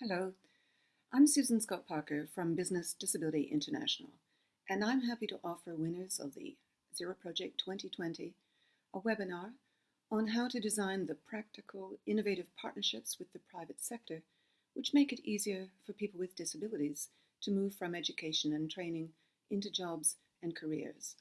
Hello, I'm Susan Scott Parker from Business Disability International, and I'm happy to offer winners of the Zero Project 2020 a webinar on how to design the practical, innovative partnerships with the private sector which make it easier for people with disabilities to move from education and training into jobs and careers.